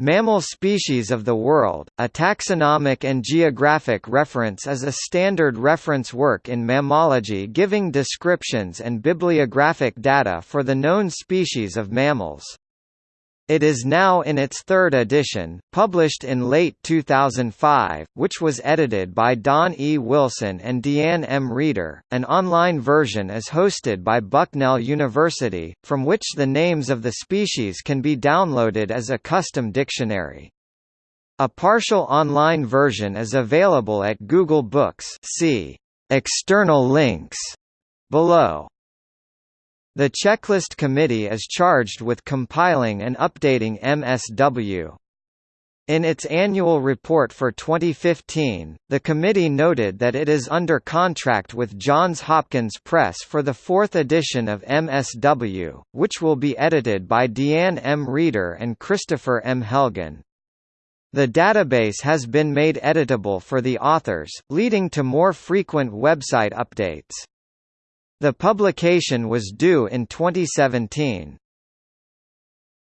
Mammal Species of the World, a taxonomic and geographic reference is a standard reference work in mammalogy giving descriptions and bibliographic data for the known species of mammals. It is now in its third edition, published in late 2005, which was edited by Don E. Wilson and DeeAnn M. Reeder. An online version is hosted by Bucknell University, from which the names of the species can be downloaded as a custom dictionary. A partial online version is available at Google Books see external links below. The Checklist Committee is charged with compiling and updating MSW. In its annual report for 2015, the committee noted that it is under contract with Johns Hopkins Press for the fourth edition of MSW, which will be edited by DeeAnn M. Reeder and Kristofer M. Helgen. The database has been made editable for the authors, leading to more frequent website updates. The publication was due in 2017.